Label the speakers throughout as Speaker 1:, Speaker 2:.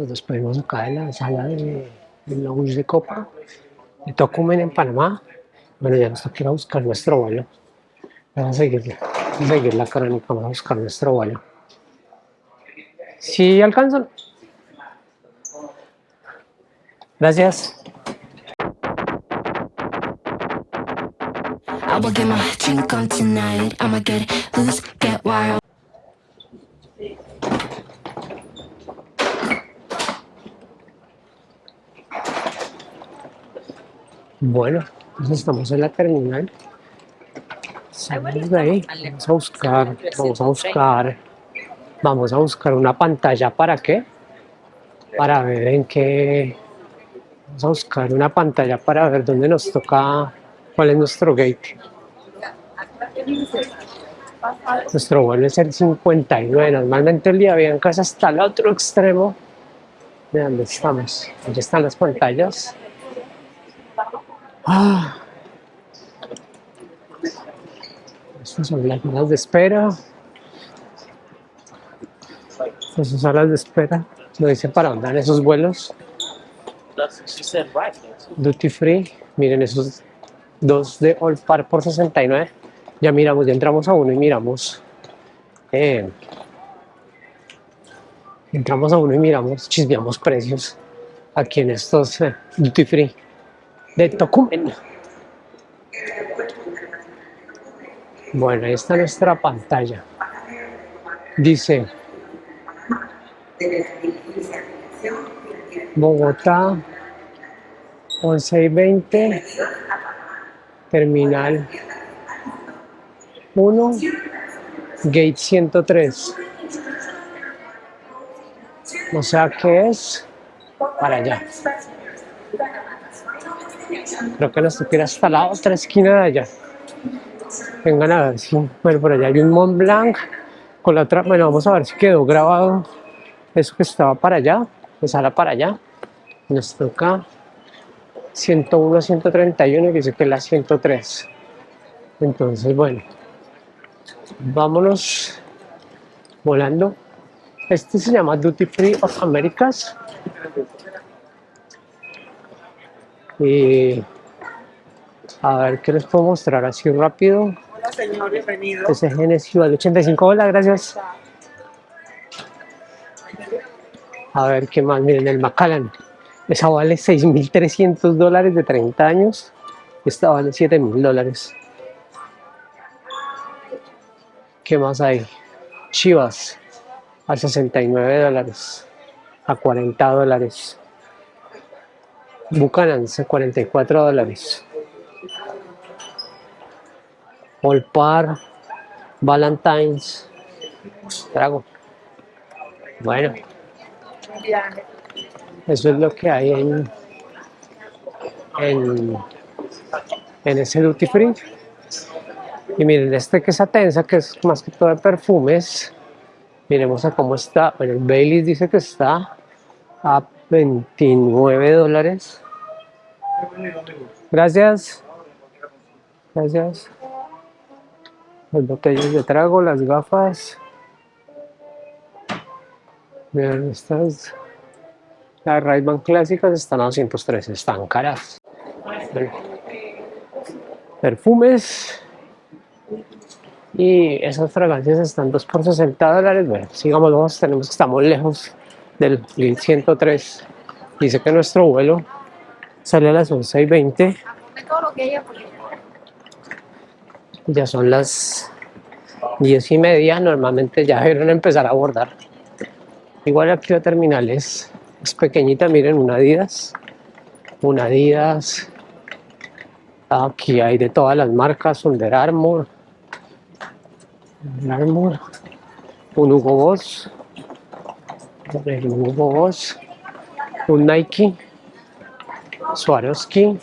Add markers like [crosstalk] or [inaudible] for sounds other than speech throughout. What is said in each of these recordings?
Speaker 1: nos despedimos acá de la sala de, de lounge de Copa, de Tocumen en Panamá. Bueno, ya nos toca ir a buscar nuestro vuelo. Vamos a seguir, a seguir la crónica, vamos a buscar nuestro vuelo. Si alcanzan. Gracias. Bueno, entonces estamos en la terminal. Salimos de ahí. Vamos a buscar, vamos a buscar, vamos a buscar una pantalla para qué? Para ver en qué. Vamos a buscar una pantalla para ver dónde nos toca, cuál es nuestro gate. Nuestro vuelo es el 59. Normalmente el día en casa hasta el otro extremo de donde estamos. Allí están las pantallas. Ah. Estas son las salas de espera. Estas son salas de espera. No dice para van esos vuelos. Duty free. Miren esos dos de All Par por 69. Ya miramos, ya entramos a uno y miramos. eh, entramos a uno y miramos, chismeamos precios aquí en estos eh, Duty free de Tocumen. Bueno, ahí está nuestra pantalla. Dice Bogotá 11 y 20, terminal 1, gate 103. O sea que es para allá. Creo que toca ir hasta la otra esquina de allá. Vengan a ver si, bueno, por allá hay un Mont Blanc con la otra, bueno, vamos a ver si quedó grabado eso que estaba para allá, pues ahora para allá. Nos toca 101 131 y dice que es la 103. Entonces, bueno, vámonos volando. Este se llama Duty Free of Americas. Y a ver qué les puedo mostrar así rápido.
Speaker 2: Hola señor, bienvenido.
Speaker 1: Ese es Genesis al 85. Hola, gracias. A ver qué más. Miren, el Macallan. Esa vale 6.300 dólares de 30 años. Esta vale 7.000 dólares. ¿Qué más hay? Chivas a 69 dólares. A 40 dólares. Buchanan's a 44 dólares. Olpar, Valentine's, trago. Bueno, eso es lo que hay en, en, en ese duty free. Y miren, este que es Atensa, que es más que todo de perfumes, miremos a cómo está. Bueno, el Baileys dice que está a 29 dólares. Gracias. Gracias. Las botellas de trago, las gafas. Miren, estas. Las ray clásicas están a 213, están caras. Perfumes. Y esas fragancias están 2 por 60 dólares. Bueno, sigamos, vamos, tenemos que estamos lejos del 1103. Dice que nuestro vuelo sale a las 11 y 20. Ya son las 10 y media, normalmente ya deben empezar a abordar. Igual aquí la terminal es, es pequeñita, miren, una Adidas. Una Adidas. Aquí hay de todas las marcas, Under Armour. Under Armour. Un Hugo Boss. Un Hugo Boss. Un Nike. Swarovski.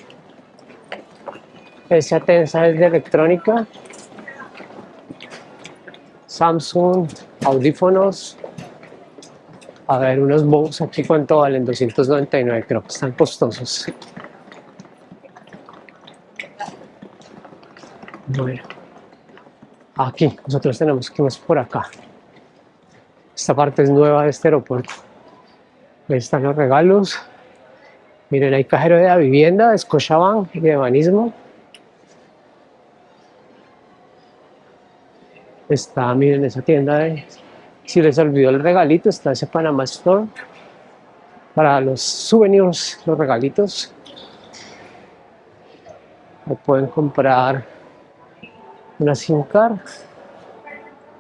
Speaker 1: Esa tensa es de electrónica. Samsung, audífonos. A ver, unos Bose aquí cuánto valen, 299, creo que están costosos. Bueno, aquí, nosotros tenemos que irnos por acá. Esta parte es nueva de este aeropuerto. Ahí están los regalos. Miren, hay cajero de la vivienda, de Scotiabank y de Banismo. Está, miren, esa tienda de... Si les olvidó el regalito, está ese Panama Store. Para los souvenirs, los regalitos. Ahí pueden comprar una SIM card.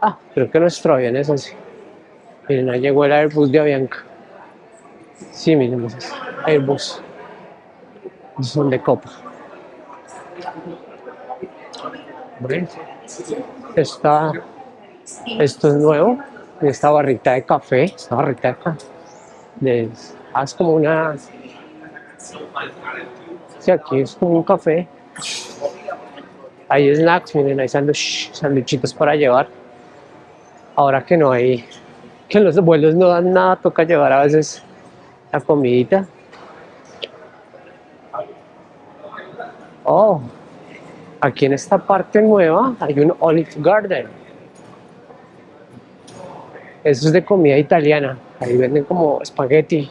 Speaker 1: Ah, creo que nuestro avión es así. Miren, ahí llegó el Airbus de Avianca. Sí, miren, esos Airbus. Son de copa. Bueno, esta, esto es nuevo. Esta barrita de café, esta barrita de café. De, ah, como una... Sí, aquí es como un café. Hay snacks, miren, hay sándwich, sándwichitos para llevar. Ahora que no hay, que los vuelos no dan nada, toca llevar a veces la comidita. Oh, aquí en esta parte nueva hay un Olive Garden. Eso es de comida italiana. Ahí venden como espagueti.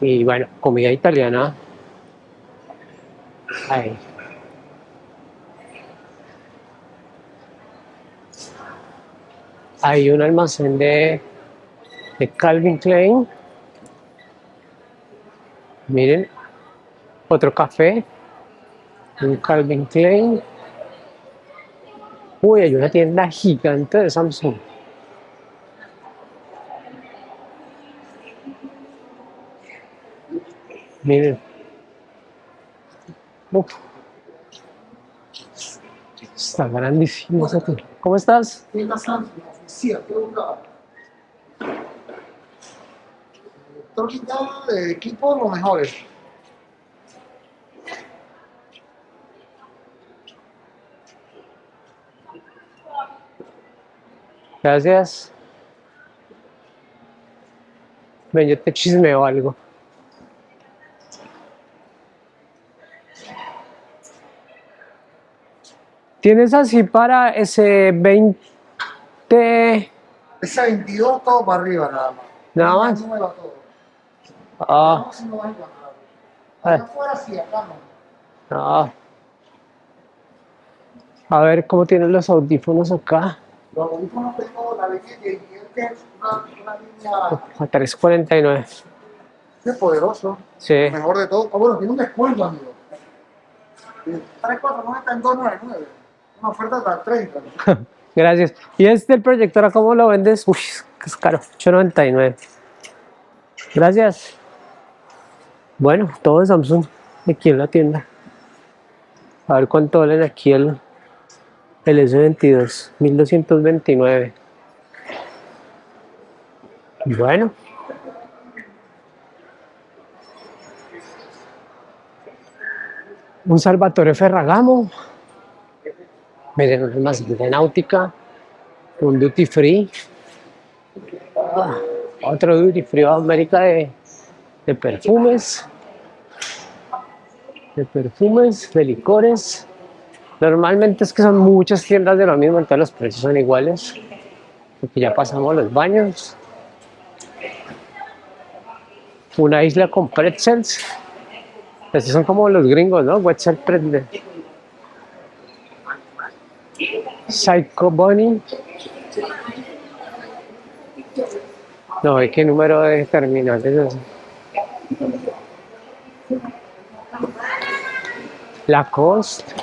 Speaker 1: Y bueno, comida italiana. Ahí. Hay un almacén de, de Calvin Klein. Miren, otro café. Un Calvin Klein. Uy, hay una tienda gigante de Samsung. Miren. Uf. Está grandísimo. ¿Cómo estás?
Speaker 2: tienda Samsung, oficina, ¿qué buscaba? Torquita de equipo, los mejores.
Speaker 1: Gracias. Ven, yo te chismeo algo. ¿Tienes así para ese 20?
Speaker 2: Ese 22 todo para arriba nada más.
Speaker 1: Nada más. Ah,
Speaker 2: No, si no vas a encontrar.
Speaker 1: Ah.
Speaker 2: Afuera sí, acá no.
Speaker 1: no. A ver cómo tienen los audífonos acá.
Speaker 2: Los audífonos tengo la línea de que es una, línea
Speaker 1: A 349.
Speaker 2: de poderoso.
Speaker 1: Sí.
Speaker 2: Mejor de todo. Ah, bueno, tiene un descuento, amigo. 349 en 299. Una oferta hasta 30. [laughs]
Speaker 1: Gracias. ¿Y este el proyector a cómo lo vendes? Uy, es caro. 899. Gracias. Bueno, todo de Samsung aquí en la tienda. A ver cuánto valen aquí el, el S22. 1229. Bueno. Un Salvatore Ferragamo. Miren, un almacén de náutica, un duty free, Ah, otro duty free de América de, de perfumes, de perfumes, de licores. Normalmente es que son muchas tiendas de lo mismo, entonces los precios son iguales, porque ya pasamos los baños. Una isla con pretzels. Estos son como los gringos, ¿no? Wetzel pretzel. Psycho Bunny. No, ¿y qué número de terminal es ese? Lacoste,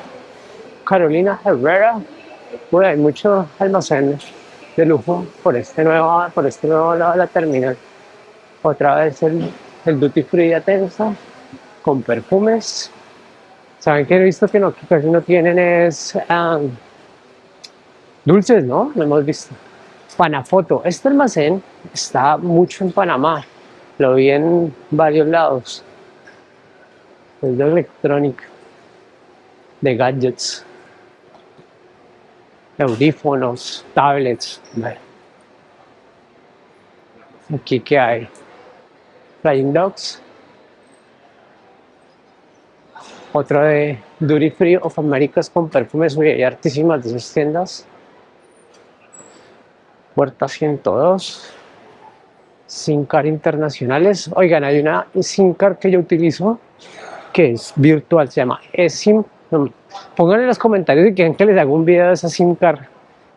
Speaker 1: Carolina Herrera. Bueno, hay muchos almacenes de lujo por este nuevo, por este nuevo lado de la terminal. Otra vez el, el Duty Free de Atenza con perfumes. Saben que he visto que, no, que casi no tienen es ah, dulces, ¿no? Lo hemos visto. Panafoto. Este almacén está mucho en Panamá. Lo vi en varios lados. Es de electrónica, de gadgets, audífonos, tablets. Bueno. Aquí que hay Flying Dogs. Otro de Duty Free of Americas con perfumes muy hartísimas de esas tiendas. Puerta 102. SIM card internacionales. Oigan, hay una SIM card que yo utilizo que es virtual, se llama eSIM. Pongan en los comentarios si quieren que les haga un video de esa SIM card.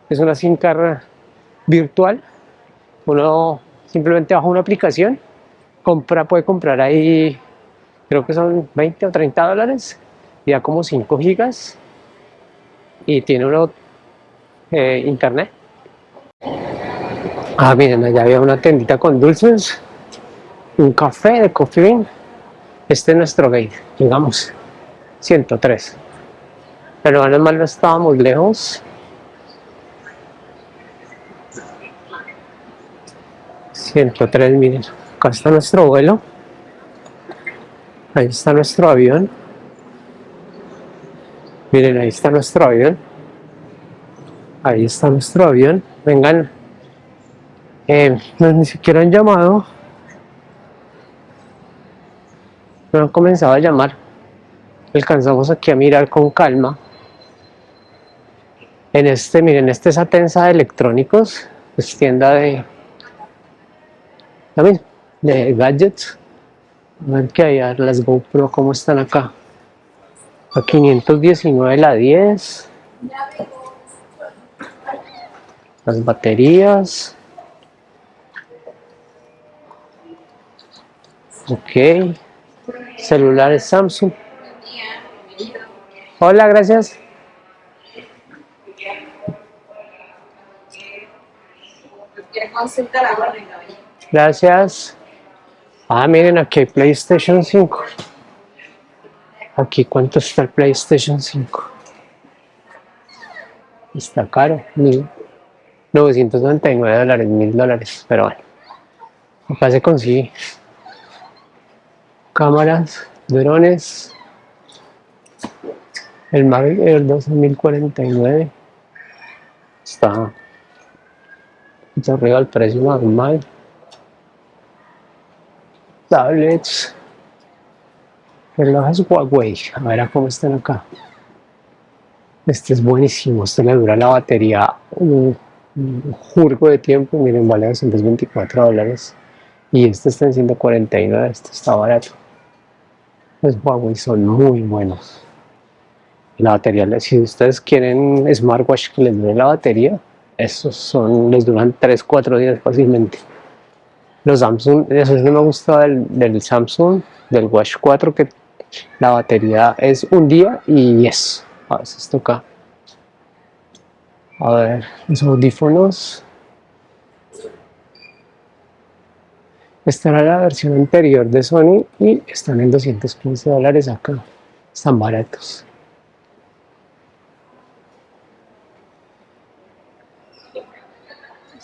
Speaker 1: Es una SIM card virtual. Uno simplemente baja una aplicación, compra, puede comprar ahí, creo que son 20 o 30 dólares, y da como 5 gigas y tiene uno eh, internet. Ah, miren, allá había una tendita con dulces, un café de Coffee Bean. Este es nuestro gate, llegamos, 103. Pero menos mal no estábamos lejos. 103, miren, acá está nuestro vuelo. Ahí está nuestro avión. Miren, ahí está nuestro avión. Ahí está nuestro avión. Vengan. Eh, ni siquiera han llamado. No han comenzado a llamar. Alcanzamos aquí a mirar con calma. En este, miren, esta es Atensa de electrónicos. Es tienda de... También, de gadgets. A ver qué hay, a ver las GoPro, cómo están acá. A 519 la 10. Las baterías. Ok. Celulares Samsung. Hola, gracias. Gracias. Ah, miren, aquí hay PlayStation 5. Aquí, ¿cuánto está el PlayStation 5? Está caro, 999 dólares, 1000 dólares, pero bueno. Acá se consigue. Cámaras, drones. El Mavic Air 2049 está arriba el precio normal tablets, relojes Huawei, a ver cómo están acá. Este es buenísimo, este le dura la batería un, jurgo de tiempo, miren, vale 224 dólares. Y este está en 149, este está barato. Los Huawei son muy buenos. La batería, si ustedes quieren smartwatch que les dure la batería, esos son, les duran 3-4 días fácilmente los Samsung, eso es lo que me gusta del, del, Samsung, del Watch 4, que la batería es un día y eso, a veces toca. A ver, los audífonos. Esta era la versión anterior de Sony y están en 215 dólares acá. Están baratos.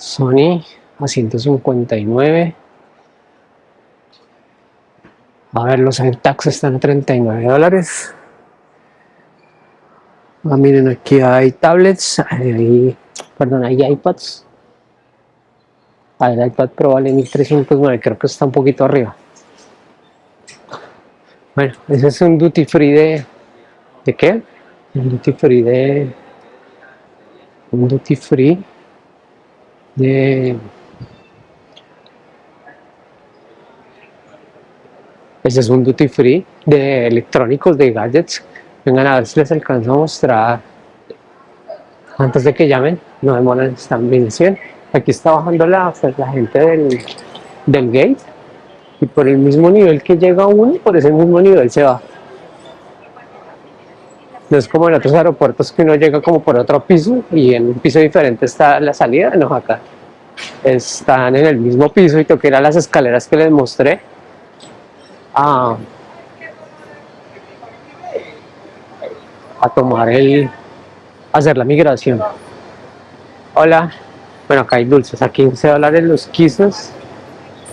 Speaker 1: Sony a 159 a ver los tax están a 39 dólares. Ah, miren aquí hay tablets hay, perdón hay iPads. Ah, el iPad Pro vale 1309 creo que está un poquito arriba. Bueno ese es un duty free de ¿de qué? un duty free de un duty free de Ese es un duty free de electrónicos, de gadgets. Vengan a ver si les alcanzo a mostrar antes de que llamen. No demoran, están bien 100. Aquí está bajando la, la gente del, del gate y por el mismo nivel que llega uno, por ese mismo nivel se va. No es como en otros aeropuertos que uno llega como por otro piso y en un piso diferente está la salida, no acá. Están en el mismo piso y a las escaleras que les mostré a, tomar el, hacer la migración. Hola, bueno acá hay dulces, a 15 dólares los quisos.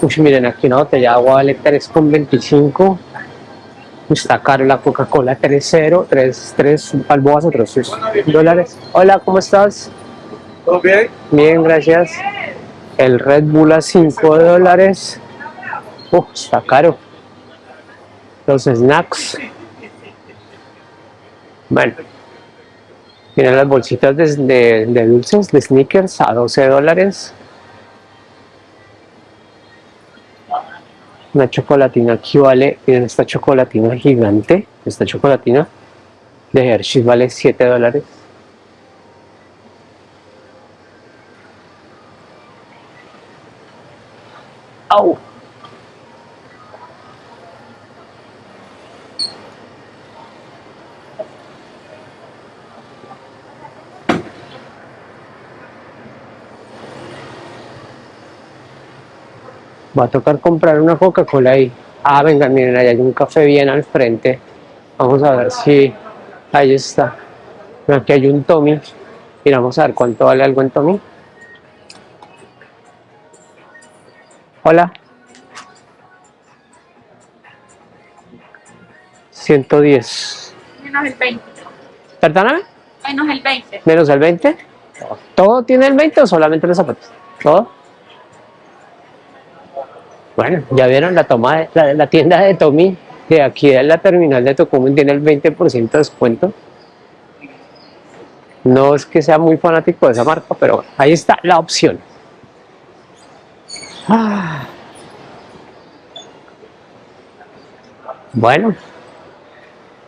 Speaker 1: Uy, miren aquí una botella de agua vale 3,25. Está caro la Coca-Cola 3.0, 3, 3 balboas otros 3 dólares. Hola, ¿cómo estás?
Speaker 2: ¿Todo bien?
Speaker 1: Bien, gracias. El Red Bull a 5 dólares. Uf, está caro los snacks bueno tienen las bolsitas de, de, dulces de sneakers a 12 dólares Una chocolatina aquí vale, miren esta chocolatina gigante, esta chocolatina de Hershey vale 7 dólares. ¡Au! Va a tocar comprar una Coca-Cola ahí. Ah, vengan, miren, ahí hay un café bien al frente. Vamos a ver si... Ahí está. Aquí hay un Tommy. Y vamos a ver cuánto vale algo en Tommy. Hola. 110.
Speaker 3: Menos el 20.
Speaker 1: Perdóname,
Speaker 3: Menos el 20.
Speaker 1: menos el 20. ¿Todo tiene el 20 o solamente los zapatos? ¿Todo? Bueno, ya vieron la toma de, la, la tienda de Tommy, de aquí en la terminal de Tocumen tiene el 20% de descuento. No es que sea muy fanático de esa marca, pero ahí está la opción. Ah. Bueno,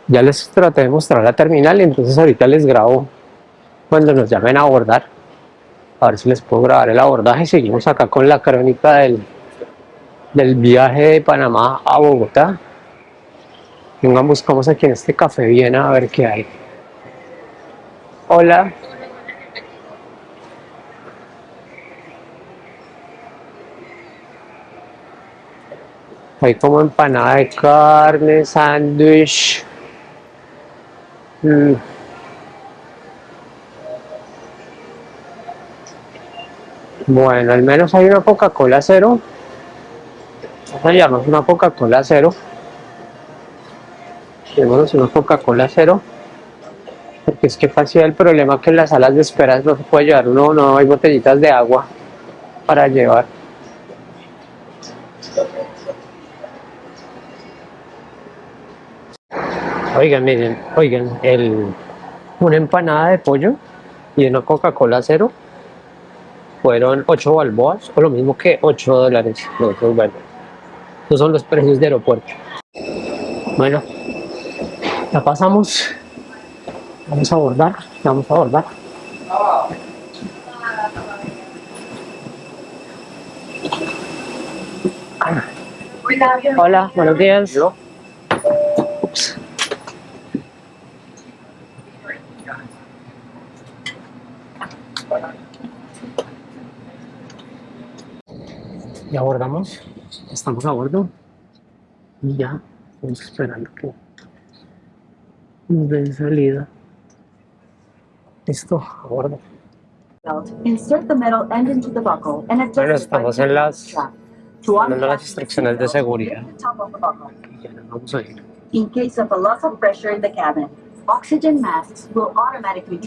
Speaker 1: ya les traté de mostrar la terminal entonces ahorita les grabo cuando nos llamen a abordar. A ver si les puedo grabar el abordaje. Seguimos acá con la crónica del, del viaje de Panamá a Bogotá. Vengan, buscamos aquí en este café Viena a ver qué hay. Hola. Hay como empanada de carne, sándwich. Mm. Bueno, al menos hay una Coca-Cola cero. Hallarnos una Coca-Cola cero. Llevémonos una Coca-Cola cero. Porque es que fácil el problema que en las salas de espera no se puede llevar uno, no hay botellitas de agua para llevar. Oigan, miren, oigan, el, una empanada de pollo y una Coca-Cola cero fueron 8 balboas, o lo mismo que 8 dólares. No, bueno, esos son los precios de aeropuerto. Bueno, ya pasamos. Vamos a abordar, vamos a abordar. Hola, buenos días. Ups. Ya abordamos, estamos a bordo y ya estamos esperando que nos den salida. Listo, a bordo. Bueno, estamos en las-
Speaker 4: unfasten
Speaker 1: las instrucciones de seguridad.
Speaker 4: buckle.
Speaker 1: Ya nos vamos a ir.
Speaker 4: In case of a loss of pressure in the cabin, oxygen masks will automatically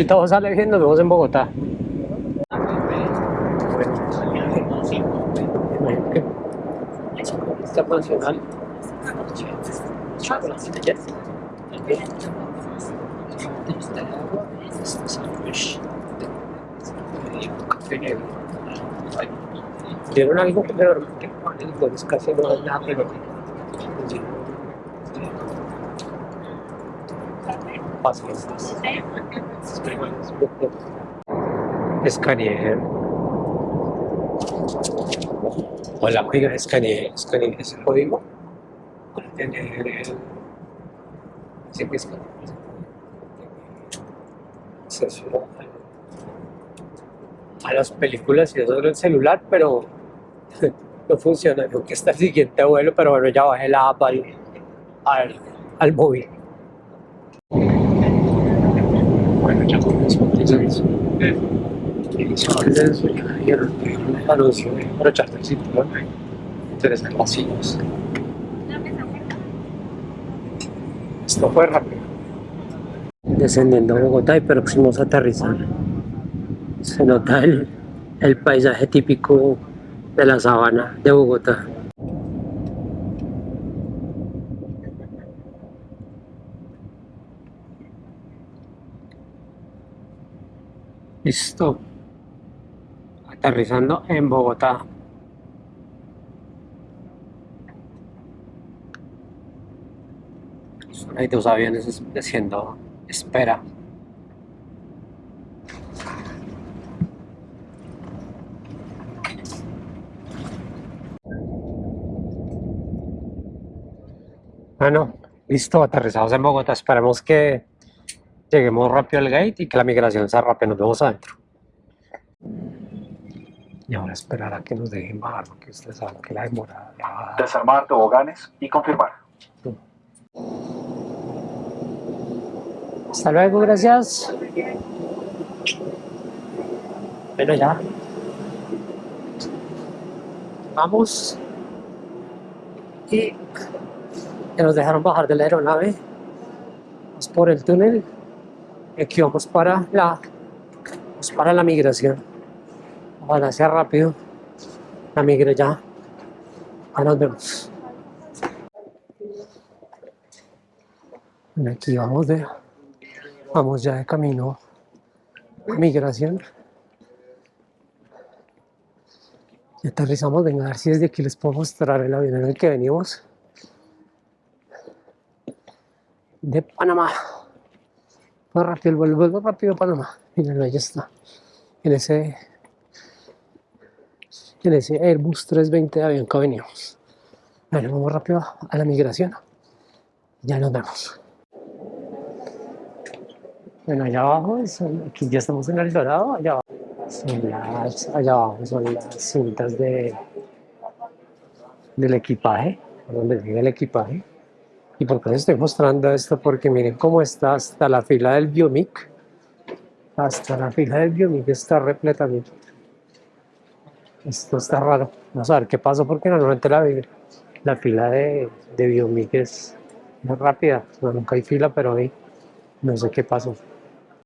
Speaker 4: drop.
Speaker 1: Si todo sale bien, nos vemos en Bogotá. Internacional. Dieron algo, pero casi no nada, pero paciencia. Escaneé. Hola, oiga, escaneé ese código tener el... Acceso a- las películas y eso en el celular, pero [laughs] no funciona. Creo que está el siguiente vuelo, pero bueno, ya bajé la app al, al, al móvil. Bueno, ya un anuncio de. Interesan las sillas. Esto fue rápido. Descendiendo a Bogotá y próximos a aterrizar. Se nota el, el paisaje típico de la sabana de Bogotá. Listo. Aterrizando en Bogotá. Hay dos aviones haciendo espera. Bueno, listo, aterrizados en Bogotá. Esperemos que lleguemos rápido al gate y que la migración sea rápida. Nos vemos adentro. Y ahora esperar a que nos dejen bajar, porque ustedes saben que la demora. la-
Speaker 5: Desarmar toboganes y confirmar.
Speaker 1: Hasta luego, gracias. Bueno, ya. Vamos. Y ya nos dejaron bajar de la aeronave. Vamos por el túnel. Aquí vamos para la, vamos para la migración. Ojalá sea rápido. La migre ya. Ya nos vemos. Aquí vamos de Vamos ya de camino a migración. Y aterrizamos, venga a ver si desde aquí les puedo mostrar el avión en el que venimos. De Panamá. Más rápido, el vuelo, rápido Panamá. Miren, ahí está. En ese, en ese Airbus 320 de avión que veníamos. Bueno, vamos rápido a la migración. Ya nos vemos. Bueno, allá abajo, son- aquí ya estamos en el Dorado, allá abajo. Son las, allá abajo son las cintas de, del equipaje, donde llega el equipaje. ¿Y por qué les estoy mostrando esto? Porque miren cómo está hasta la fila del Biomic. Hasta la fila del Biomic está repleta. miren. Esto está raro. Vamos a ver qué pasó porque normalmente la, la fila de, de Biomic es muy rápida. No, nunca hay fila, pero hoy no sé qué pasó.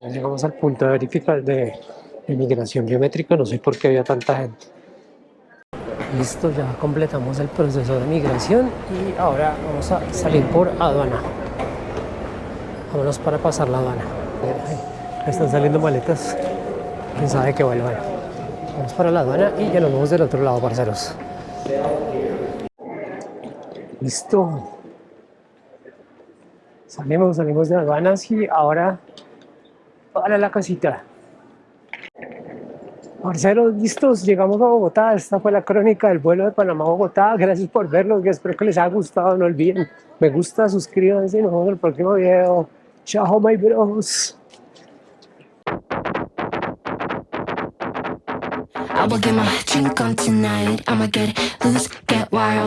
Speaker 1: Llegamos al punto de verificar de, de migración biométrica, no sé por qué había tanta gente. Listo, ya completamos el proceso de migración y ahora vamos a salir por aduana. Vámonos para pasar la aduana. Están saliendo maletas, quién sabe que vuelvan. Vamos para la aduana y ya nos vemos del otro lado, parceros. Listo. Salimos, salimos de aduanas y ahora para la casita. Parceros, listos, llegamos a Bogotá. Esta fue la crónica del vuelo de Panamá a Bogotá. Gracias por vernos, espero que les haya gustado. No olviden, me gusta, suscríbanse y nos vemos en el próximo video. Chao, my bros.